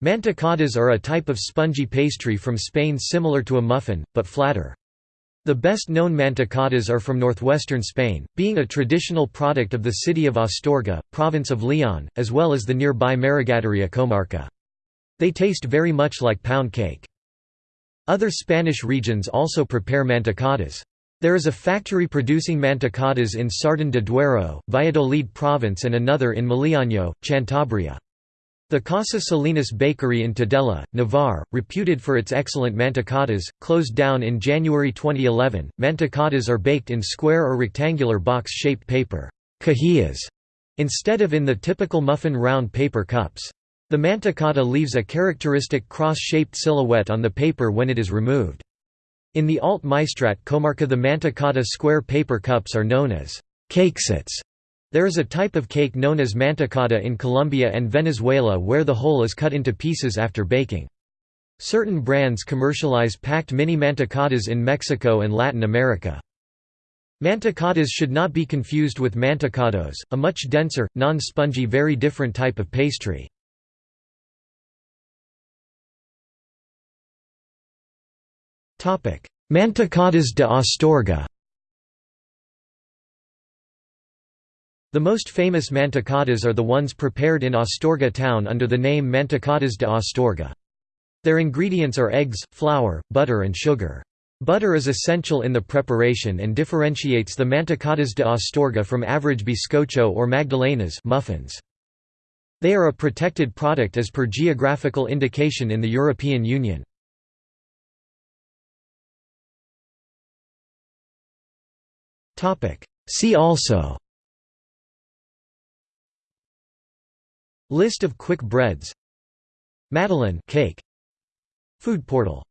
Mantecadas are a type of spongy pastry from Spain similar to a muffin, but flatter. The best known mantecadas are from northwestern Spain, being a traditional product of the city of Astorga, province of Leon, as well as the nearby Maragatería comarca. They taste very much like pound cake. Other Spanish regions also prepare mantecadas. There is a factory producing mantecadas in Sardón de Duero, Valladolid province and another in Miliaño, Cantabria. The Casa Salinas Bakery in Tudela, Navarre, reputed for its excellent mantecadas, closed down in January 2011. Mantecadas are baked in square or rectangular box-shaped paper cajillas, instead of in the typical muffin round paper cups. The mantecada leaves a characteristic cross-shaped silhouette on the paper when it is removed. In the Alt Maestrat comarca the mantecada square paper cups are known as cakesets there is a type of cake known as mantecada in Colombia and Venezuela where the whole is cut into pieces after baking. Certain brands commercialize packed mini mantecadas in Mexico and Latin America. Mantecadas should not be confused with mantecados, a much denser, non-spongy very different type of pastry. Mantecadas de Astorga The most famous mantecadas are the ones prepared in Astorga town under the name Mantecadas de Astorga. Their ingredients are eggs, flour, butter and sugar. Butter is essential in the preparation and differentiates the mantecadas de Astorga from average bizcocho or magdalenas muffins. They are a protected product as per geographical indication in the European Union. See also List of quick breads. Madeleine cake. Food portal